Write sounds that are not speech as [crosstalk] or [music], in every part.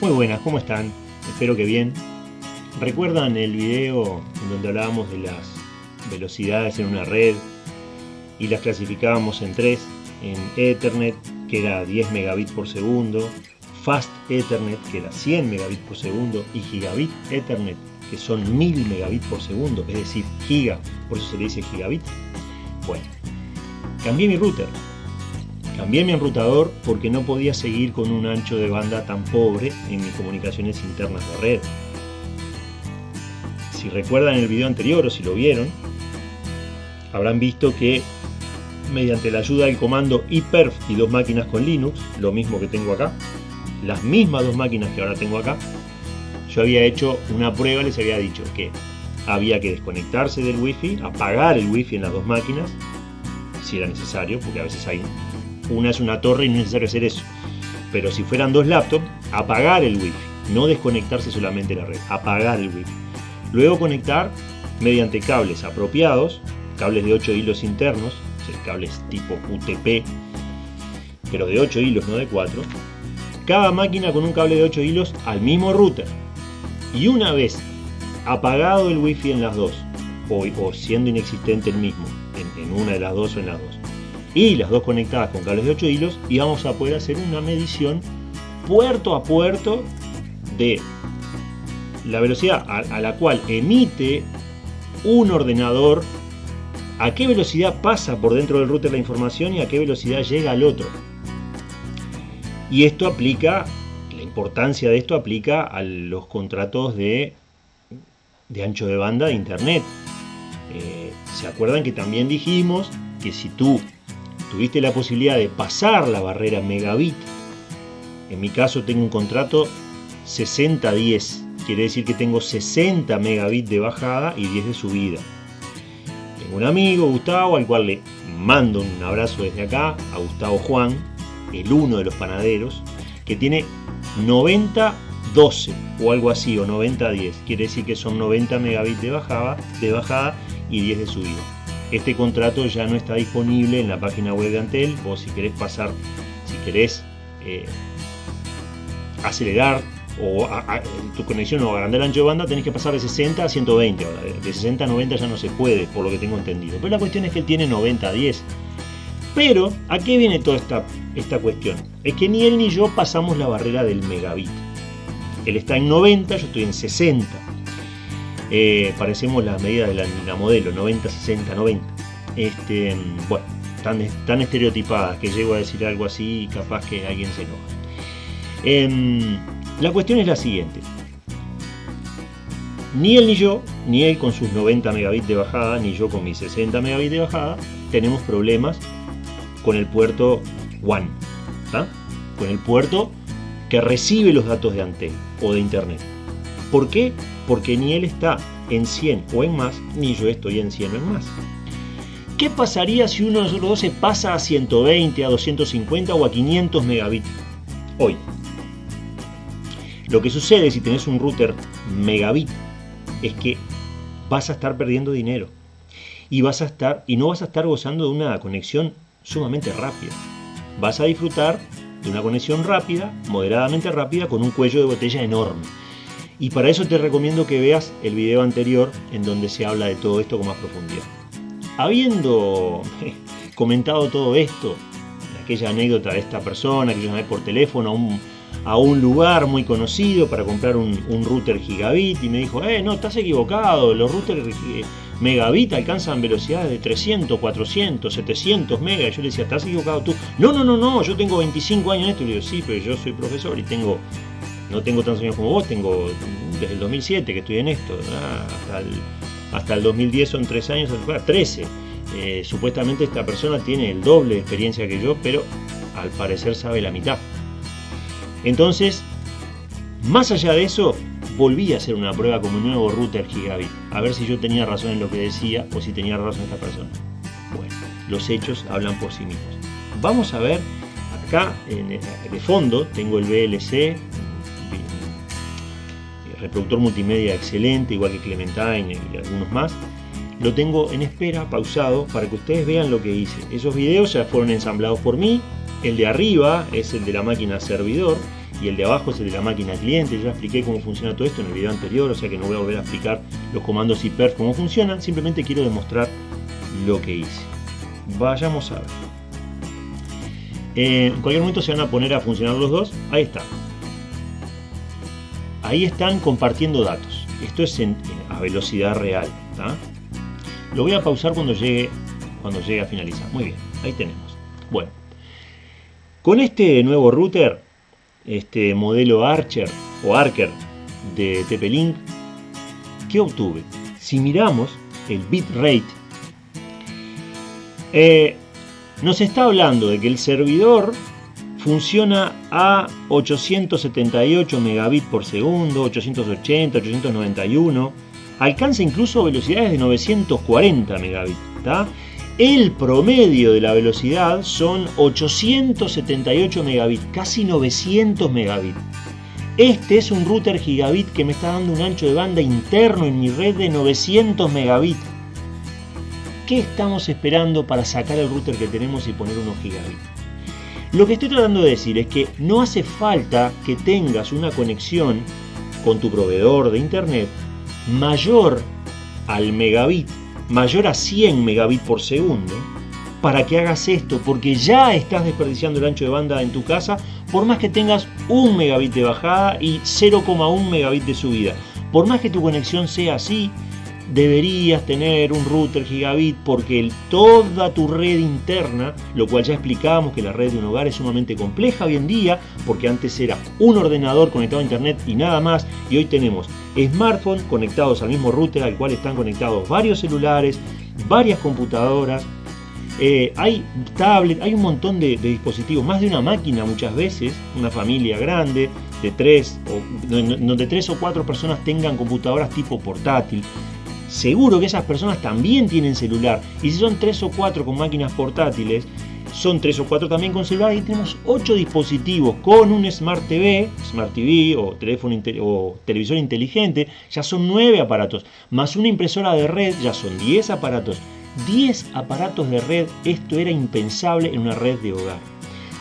Muy buenas, ¿cómo están? Espero que bien. ¿Recuerdan el video en donde hablábamos de las velocidades en una red y las clasificábamos en tres? En Ethernet, que era 10 megabits por segundo, Fast Ethernet, que era 100 megabits por segundo, y Gigabit Ethernet, que son 1000 megabits por segundo, es decir, giga, por eso se le dice gigabit. Bueno, cambié mi router, Cambié mi enrutador porque no podía seguir con un ancho de banda tan pobre en mis comunicaciones internas de red. Si recuerdan el video anterior o si lo vieron, habrán visto que mediante la ayuda del comando iperf y dos máquinas con Linux, lo mismo que tengo acá, las mismas dos máquinas que ahora tengo acá, yo había hecho una prueba, les había dicho que había que desconectarse del wifi, apagar el wifi en las dos máquinas, si era necesario, porque a veces hay una es una torre y no es necesario hacer eso. Pero si fueran dos laptops, apagar el wifi, no desconectarse solamente la red, apagar el wifi. Luego conectar mediante cables apropiados, cables de 8 hilos internos, cables tipo UTP, pero de 8 hilos, no de 4, cada máquina con un cable de 8 hilos al mismo router. Y una vez apagado el wifi en las dos, o, siendo inexistente el mismo, en, en una de las dos o en las dos, y las dos conectadas con cables de 8 hilos y vamos a poder hacer una medición puerto a puerto de la velocidad a, la cual emite un ordenador a qué velocidad pasa por dentro del router la información y a qué velocidad llega al otro. Y esto aplica, la importancia de esto aplica a los contratos de, de ancho de banda de internet. Eh, ¿Se acuerdan que también dijimos que si tú tuviste la posibilidad de pasar la barrera megabit, en mi caso tengo un contrato 60-10, quiere decir que tengo 60 megabits de bajada y 10 de subida. Tengo un amigo, Gustavo, al cual le mando un abrazo desde acá, a Gustavo Juan, el uno de los panaderos, que tiene 90-12 o algo así, o 90-10, quiere decir que son 90 megabits de bajada, de bajada y 10 de subida. Este contrato ya no está disponible en la página web de Antel. Vos si querés pasar, si querés eh, acelerar o tu conexión o agrandar el ancho de banda, tenés que pasar de 60 a 120 ahora. De 60 a 90 ya no se puede, por lo que tengo entendido. Pero la cuestión es que él tiene 90 a 10. Pero, ¿a qué viene toda esta, esta cuestión? Es que ni él ni yo pasamos la barrera del megabit. Él está en 90, yo estoy en 60. Eh, parecemos las medidas de la, modelo, 90, 60, 90. Este, bueno, tan, estereotipadas que llego a decir algo así y capaz que alguien se enoja. Em, la cuestión es la siguiente. Ni él ni yo, ni él con sus 90 megabits de bajada, ni yo con mis 60 megabits de bajada, tenemos problemas con el puerto WAN, con el puerto que recibe los datos de Antel o de Internet. ¿Por qué? Porque ni él está en 100 o en más, ni yo estoy en 100 o en más. ¿Qué pasaría si uno de nosotros dos se pasa a 120, a 250 o a 500 megabits hoy? Lo que sucede si tenés un router megabit es que vas a estar perdiendo dinero y vas a estar y no vas a estar gozando de una conexión sumamente rápida. Vas a disfrutar de una conexión rápida, moderadamente rápida, con un cuello de botella enorme. Y para eso te recomiendo que veas el video anterior en donde se habla de todo esto con más profundidad. Habiendo [laughs] comentado todo esto, aquella anécdota de esta persona que yo llamé por teléfono a un, a un lugar muy conocido para comprar un, router gigabit y me dijo, eh, no, estás equivocado, los routers eh, megabit alcanzan velocidades de 300, 400, 700 megas. Y yo le decía, estás equivocado tú. No, no, no, no, yo tengo 25 años en esto. Le digo, sí, pero yo soy profesor y tengo no tengo tantos años como vos, tengo desde el 2007 que estoy en esto, hasta, el, 2010 son 3 años, 13. Eh, supuestamente esta persona tiene el doble de experiencia que yo, pero al parecer sabe la mitad. Entonces, más allá de eso, volví a hacer una prueba con un nuevo router gigabit, a ver si yo tenía razón en lo que decía o si tenía razón esta persona. Bueno, los hechos hablan por sí mismos. Vamos a ver, acá en, de fondo tengo el VLC, reproductor multimedia excelente, igual que Clementine y algunos más. Lo tengo en espera, pausado, para que ustedes vean lo que hice. Esos videos ya fueron ensamblados por mí. El de arriba es el de la máquina servidor y el de abajo es el de la máquina cliente. Ya expliqué cómo funciona todo esto en el video anterior, o sea que no voy a volver a explicar los comandos IPERF cómo funcionan, simplemente quiero demostrar lo que hice. Vayamos a ver. Eh, en cualquier momento se van a poner a funcionar los dos. Ahí está. Ahí están compartiendo datos. Esto es a velocidad real. Lo voy a pausar cuando llegue, cuando llegue a finalizar. Muy bien, ahí tenemos. Bueno, con este nuevo router, este modelo Archer o Archer de TP-Link, ¿qué obtuve? Si miramos el bitrate, eh, nos está hablando de que el servidor funciona a 878 megabits por segundo, 880, 891, alcanza incluso velocidades de 940 megabits. El promedio de la velocidad son 878 megabits, casi 900 megabits. Este es un router gigabit que me está dando un ancho de banda interno en mi red de 900 megabits. ¿Qué estamos esperando para sacar el router que tenemos y poner unos gigabit? Lo que estoy tratando de decir es que no hace falta que tengas una conexión con tu proveedor de internet mayor al megabit, mayor a 100 megabits por segundo, para que hagas esto, porque ya estás desperdiciando el ancho de banda en tu casa, por más que tengas 1 megabit de bajada y 0,1 megabit de subida. Por más que tu conexión sea así, deberías tener un router gigabit porque toda tu red interna, lo cual ya explicábamos que la red de un hogar es sumamente compleja hoy en día, porque antes era un ordenador conectado a internet y nada más, y hoy tenemos smartphones conectados al mismo router al cual están conectados varios celulares, varias computadoras, eh, hay tablet, hay un montón de, dispositivos, más de una máquina muchas veces, una familia grande, de tres, o, donde tres o cuatro personas tengan computadoras tipo portátil seguro que esas personas también tienen celular. Y si son tres o cuatro con máquinas portátiles, son tres o cuatro también con celular y tenemos ocho dispositivos con un Smart TV, Smart TV o, teléfono o televisor inteligente, ya son nueve aparatos, más una impresora de red, ya son 10 aparatos. 10 aparatos de red, esto era impensable en una red de hogar.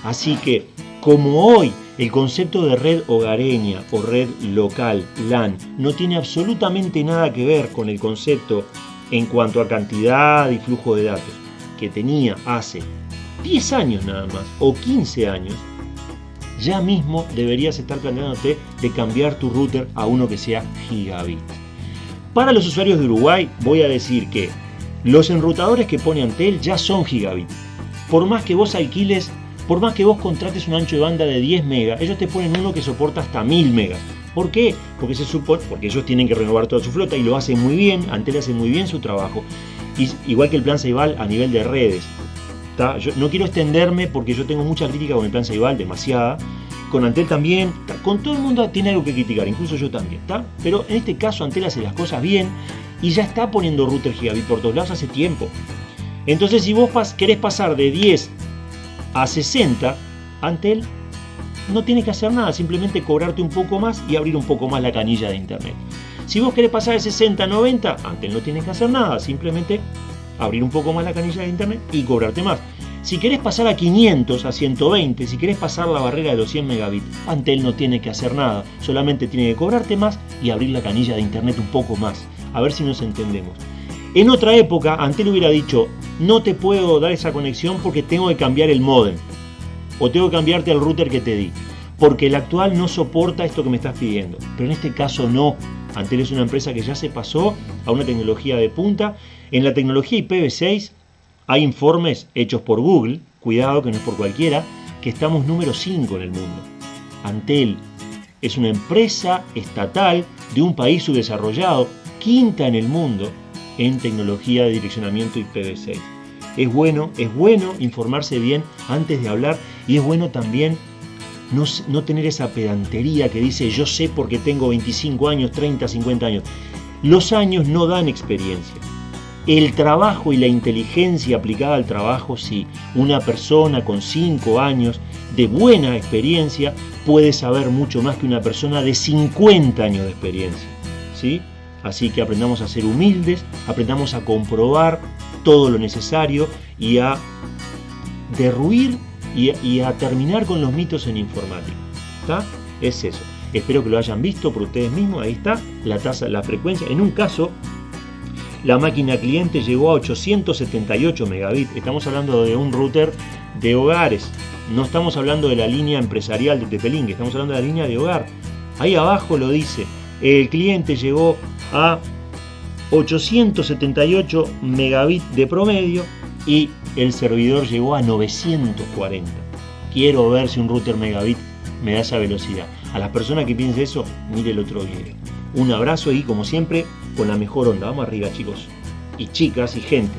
Así que, como hoy el concepto de red hogareña o red local, LAN, no tiene absolutamente nada que ver con el concepto en cuanto a cantidad y flujo de datos que tenía hace 10 años nada más o 15 años, ya mismo deberías estar planteándote de cambiar tu router a uno que sea gigabit. Para los usuarios de Uruguay voy a decir que los enrutadores que pone Antel ya son gigabit. Por más que vos alquiles por más que vos contrates un ancho de banda de 10 megas, ellos te ponen uno que soporta hasta 1000 megas. ¿Por qué? Porque se supone, porque ellos tienen que renovar toda su flota y lo hacen muy bien, Antel hace muy bien su trabajo. Y, igual que el plan Ceibal a nivel de redes. No quiero extenderme porque yo tengo mucha crítica con el plan Ceibal, demasiada. Con Antel también, con todo el mundo tiene algo que criticar, incluso yo también. Pero en este caso Antel hace las cosas bien y ya está poniendo router gigabit por todos lados hace tiempo. Entonces si vos querés pasar de 10 a 60, Antel no tienes que hacer nada, simplemente cobrarte un poco más y abrir un poco más la canilla de internet. Si vos querés pasar de 60 a 90, Antel no tienes que hacer nada, simplemente abrir un poco más la canilla de internet y cobrarte más. Si querés pasar a 500, a 120, si querés pasar la barrera de los 100 megabits, Antel no tiene que hacer nada, solamente tiene que cobrarte más y abrir la canilla de internet un poco más. A ver si nos entendemos. En otra época, Antel hubiera dicho, no te puedo dar esa conexión porque tengo que cambiar el modem. O tengo que cambiarte el router que te di. Porque el actual no soporta esto que me estás pidiendo. Pero en este caso no. Antel es una empresa que ya se pasó a una tecnología de punta. En la tecnología IPv6 hay informes hechos por Google, cuidado que no es por cualquiera, que estamos número 5 en el mundo. Antel es una empresa estatal de un país subdesarrollado, quinta en el mundo, en tecnología de direccionamiento IPv6. Es bueno, es bueno informarse bien antes de hablar y es bueno también no, no tener esa pedantería que dice yo sé porque tengo 25 años, 30, 50 años. Los años no dan experiencia. El trabajo y la inteligencia aplicada al trabajo, sí. Una persona con 5 años de buena experiencia puede saber mucho más que una persona de 50 años de experiencia. ¿sí? Así que aprendamos a ser humildes, aprendamos a comprobar todo lo necesario y a derruir y, a terminar con los mitos en informática. es eso. Espero que lo hayan visto por ustedes mismos. Ahí está la tasa, la frecuencia. En un caso, la máquina cliente llegó a 878 megabits. Estamos hablando de un router de hogares. No estamos hablando de la línea empresarial de Tepelín, estamos hablando de la línea de hogar. Ahí abajo lo dice. El cliente llegó a 878 megabits de promedio y el servidor llegó a 940. Quiero ver si un router megabit me da esa velocidad. A las personas que piensen eso, mire el otro video. Un abrazo y como siempre, con la mejor onda. Vamos arriba chicos y chicas y gente.